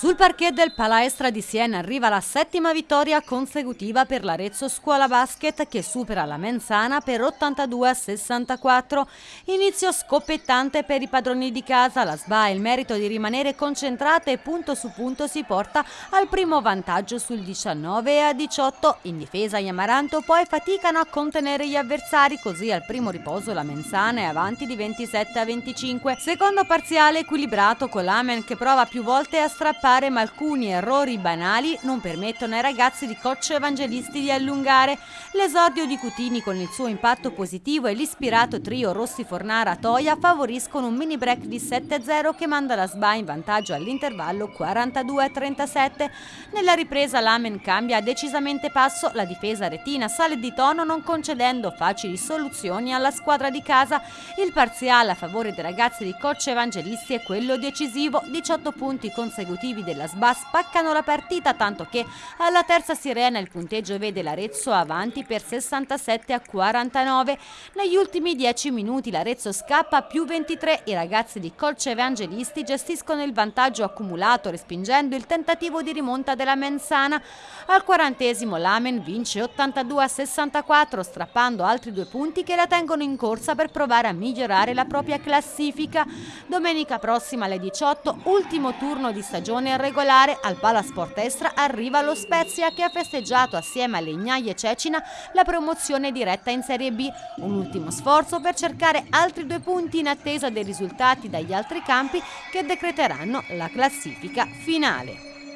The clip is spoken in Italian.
Sul parquet del Palaestra di Siena arriva la settima vittoria consecutiva per l'Arezzo Scuola Basket che supera la Menzana per 82 a 64. Inizio scoppiettante per i padroni di casa, la SBA ha il merito di rimanere concentrata e punto su punto si porta al primo vantaggio sul 19 a 18. In difesa gli Amaranto poi faticano a contenere gli avversari, così al primo riposo la Menzana è avanti di 27 a 25. Secondo parziale equilibrato con l'Amen che prova più volte a strappare fare ma alcuni errori banali non permettono ai ragazzi di coach evangelisti di allungare. L'esordio di Cutini con il suo impatto positivo e l'ispirato trio Rossi Fornara Toia favoriscono un mini break di 7-0 che manda la SBA in vantaggio all'intervallo 42-37. Nella ripresa l'Amen cambia decisamente passo, la difesa retina sale di tono non concedendo facili soluzioni alla squadra di casa. Il parziale a favore dei ragazzi di coach evangelisti è quello decisivo, 18 punti consecutivi tifosi della SBA spaccano la partita tanto che alla terza sirena il punteggio vede l'Arezzo avanti per 67 a 49. Negli ultimi 10 minuti l'Arezzo scappa più 23, i ragazzi di Colce Evangelisti gestiscono il vantaggio accumulato respingendo il tentativo di rimonta della Mensana. Al quarantesimo l'Amen vince 82 a 64 strappando altri due punti che la tengono in corsa per provare a migliorare la propria classifica. Domenica prossima alle 18, ultimo turno di stagione stagione regolare al Palasport Estra arriva lo Spezia che ha festeggiato assieme a Legnai e Cecina la promozione diretta in Serie B. Un ultimo sforzo per cercare altri due punti in attesa dei risultati dagli altri campi che decreteranno la classifica finale.